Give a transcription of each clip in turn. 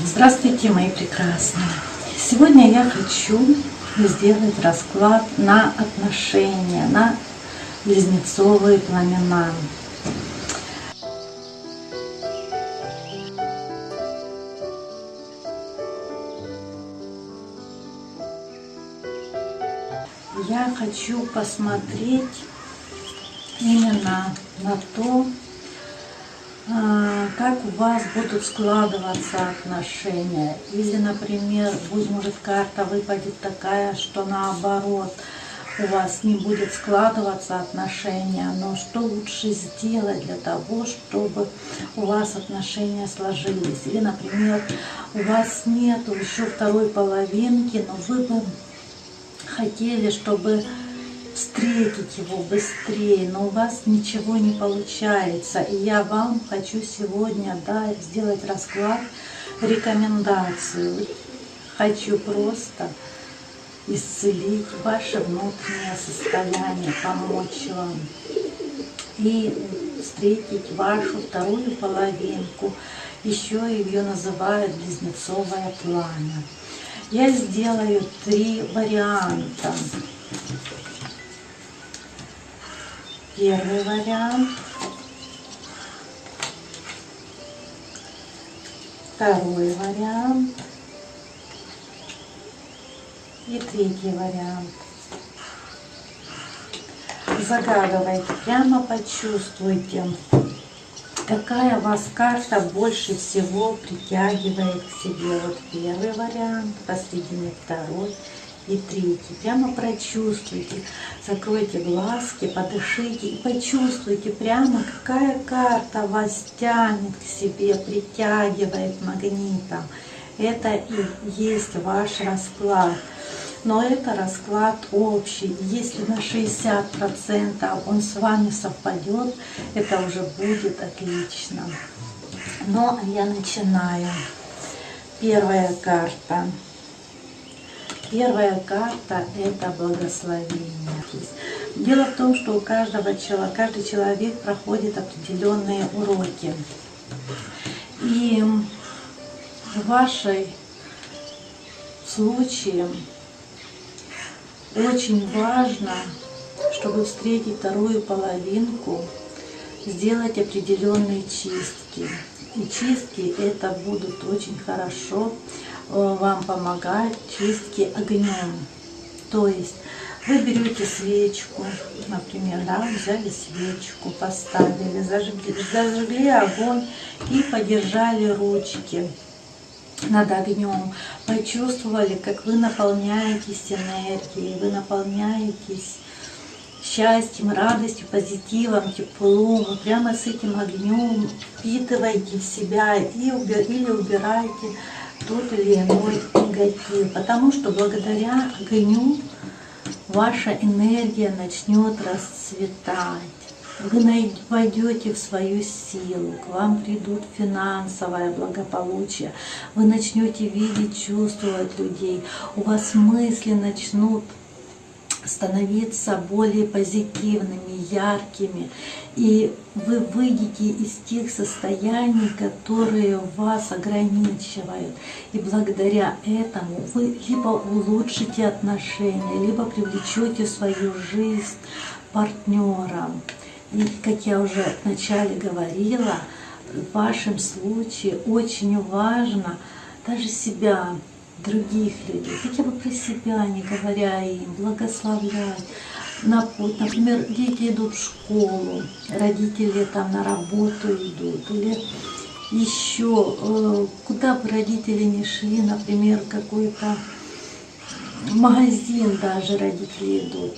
Здравствуйте, мои прекрасные! Сегодня я хочу сделать расклад на отношения, на близнецовые пламена. Я хочу посмотреть именно на то, как у вас будут складываться отношения. Или, например, будет, может карта выпадет такая, что наоборот, у вас не будет складываться отношения, но что лучше сделать для того, чтобы у вас отношения сложились. Или, например, у вас нет еще второй половинки, но вы бы хотели, чтобы встретить его быстрее, но у вас ничего не получается. И я вам хочу сегодня да, сделать расклад, рекомендацию. Хочу просто исцелить ваше внутреннее состояние, помочь вам и встретить вашу вторую половинку. Еще ее называют близнецовое пламя. Я сделаю три варианта. Первый вариант. Второй вариант. И третий вариант. Загадывайте, прямо почувствуйте, какая вас карта больше всего притягивает к себе. Вот первый вариант, посредине второй и третий. Прямо прочувствуйте, закройте глазки, подышите и почувствуйте прямо, какая карта вас тянет к себе, притягивает магнитом. Это и есть ваш расклад. Но это расклад общий. Если на 60% он с вами совпадет, это уже будет отлично. Но я начинаю. Первая карта. Первая карта – это благословение. Дело в том, что у каждого человека, каждый человек проходит определенные уроки. И в вашей случае очень важно, чтобы встретить вторую половинку, сделать определенные чистки. И чистки это будут очень хорошо Э, вам помогает чистки огнем. То есть вы берете свечку, например, да, взяли свечку, поставили, зажгли, зажгли огонь и подержали ручки над огнем. Почувствовали, как вы наполняетесь энергией, вы наполняетесь счастьем, радостью, позитивом, теплом. Прямо с этим огнем впитываете в себя и убер, или убираете тот или иной негатив. Потому что благодаря огню ваша энергия начнет расцветать. Вы войдете в свою силу, к вам придут финансовое благополучие, вы начнете видеть, чувствовать людей, у вас мысли начнут становиться более позитивными, яркими. И вы выйдете из тех состояний, которые вас ограничивают. И благодаря этому вы либо улучшите отношения, либо привлечете в свою жизнь партнера. И, как я уже вначале говорила, в вашем случае очень важно даже себя других людей, хотя бы про себя, не говоря им, благословлять. Например, дети идут в школу, родители там на работу идут, или еще э, куда бы родители не шли, например, какой-то магазин даже родители идут,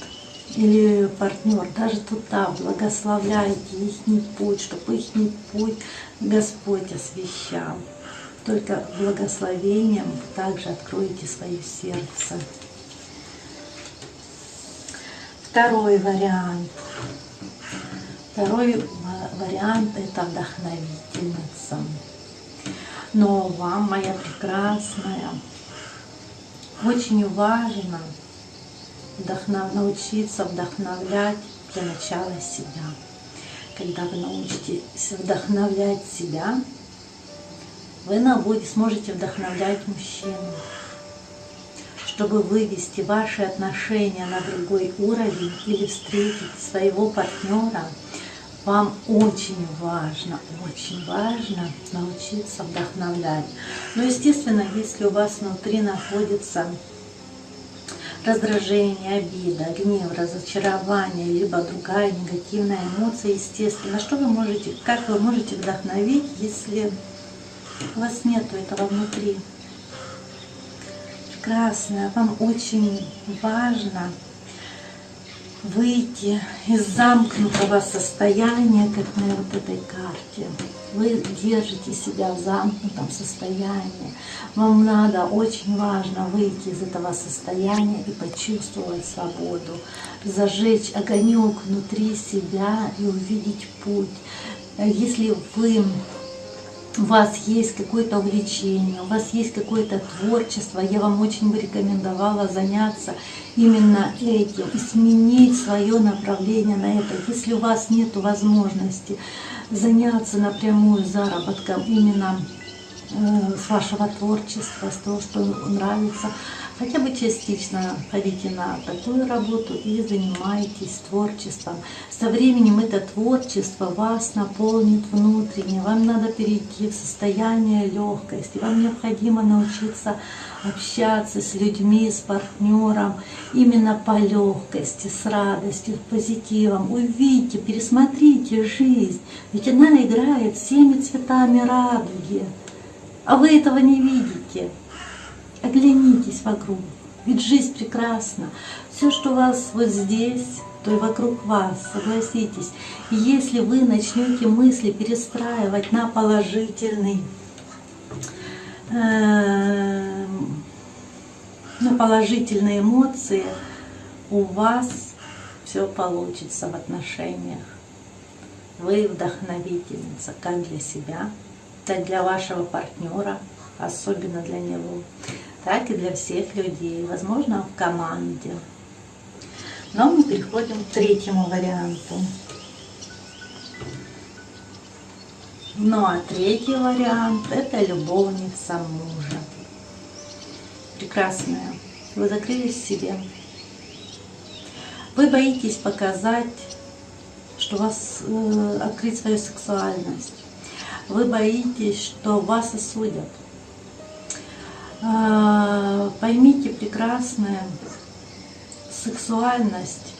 или партнер, даже туда благословляйте их путь, чтобы их путь Господь освещал. Только благословением также откроете свое сердце. Второй вариант. Второй вариант – это вдохновительница. Но вам, моя прекрасная, очень важно вдохнов... научиться вдохновлять для начала себя. Когда вы научитесь вдохновлять себя, вы на будете, сможете вдохновлять мужчину. Чтобы вывести ваши отношения на другой уровень или встретить своего партнера, вам очень важно, очень важно научиться вдохновлять. Но, естественно, если у вас внутри находится раздражение, обида, гнев, разочарование, либо другая негативная эмоция, естественно, что вы можете, как вы можете вдохновить, если у вас нету этого внутри? Прекрасно, вам очень важно выйти из замкнутого состояния, как на вот этой карте. Вы держите себя в замкнутом состоянии. Вам надо, очень важно выйти из этого состояния и почувствовать свободу, зажечь огонек внутри себя и увидеть путь. Если вы у вас есть какое-то увлечение, у вас есть какое-то творчество, я вам очень бы рекомендовала заняться именно этим и сменить свое направление на это. Если у вас нет возможности заняться напрямую заработком именно э, с вашего творчества, с того, что нравится, хотя бы частично ходите на такую работу и занимайтесь творчеством. Со временем это творчество вас наполнит внутренне, вам надо перейти в состояние легкости, вам необходимо научиться общаться с людьми, с партнером именно по легкости, с радостью, с позитивом. Увидите, пересмотрите жизнь, ведь она играет всеми цветами радуги, а вы этого не видите. Оглянитесь вокруг, ведь жизнь прекрасна. Все, что у вас вот здесь, то и вокруг вас, согласитесь. И если вы начнете мысли перестраивать на положительный, э, на положительные эмоции, у вас все получится в отношениях. Вы вдохновительница как для себя, так для вашего партнера, особенно для него так и для всех людей, возможно, в команде. Но мы переходим к третьему варианту. Ну а третий вариант – это любовница мужа. Прекрасная. Вы закрылись в себе. Вы боитесь показать, что вас э, открыть свою сексуальность. Вы боитесь, что вас осудят. А, поймите прекрасное, сексуальность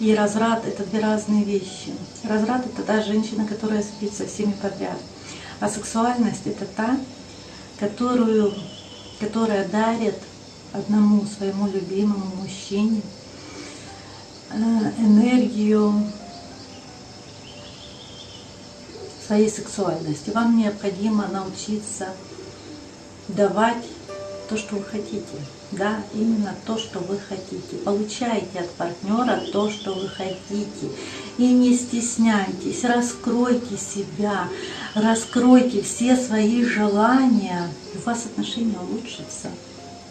и разврат – это две разные вещи. Разврат – это та женщина, которая спит со всеми подряд. А сексуальность – это та, которую, которая дарит одному своему любимому мужчине э, энергию своей сексуальности. Вам необходимо научиться давать то, что вы хотите. Да, именно то, что вы хотите. Получайте от партнера то, что вы хотите. И не стесняйтесь, раскройте себя, раскройте все свои желания, и у вас отношения улучшатся.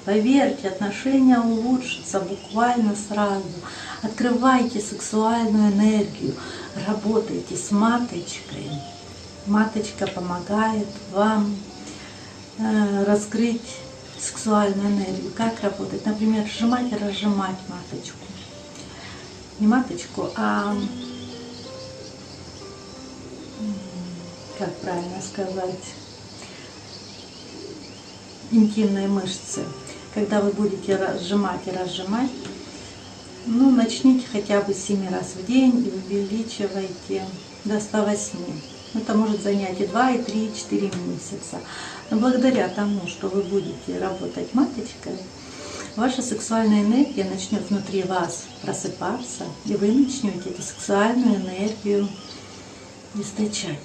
Поверьте, отношения улучшатся буквально сразу. Открывайте сексуальную энергию, работайте с маточкой. Маточка помогает вам раскрыть сексуальную энергию. Как работать? Например, сжимать и разжимать маточку. Не маточку, а как правильно сказать, интимные мышцы. Когда вы будете разжимать и разжимать, ну, начните хотя бы 7 раз в день и увеличивайте до 108. Это может занять и 2, и 3, и 4 месяца. Но благодаря тому, что вы будете работать маточкой, ваша сексуальная энергия начнет внутри вас просыпаться, и вы начнете эту сексуальную энергию источать.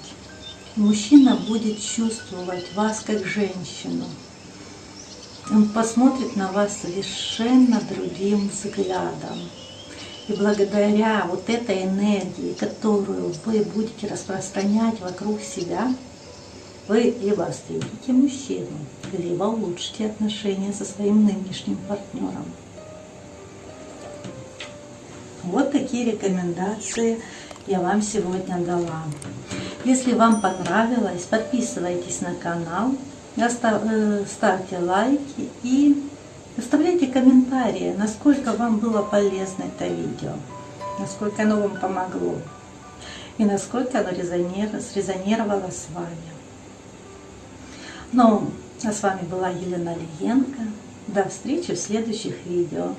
Мужчина будет чувствовать вас как женщину. Он посмотрит на вас совершенно другим взглядом. И благодаря вот этой энергии, которую вы будете распространять вокруг себя, вы либо встретите мужчину, либо улучшите отношения со своим нынешним партнером. Вот такие рекомендации я вам сегодня дала. Если вам понравилось, подписывайтесь на канал, э, ставьте лайки и оставляйте комментарии, насколько вам было полезно это видео, насколько оно вам помогло и насколько оно срезонировало с вами. Ну, а с вами была Елена Лиенко. До встречи в следующих видео.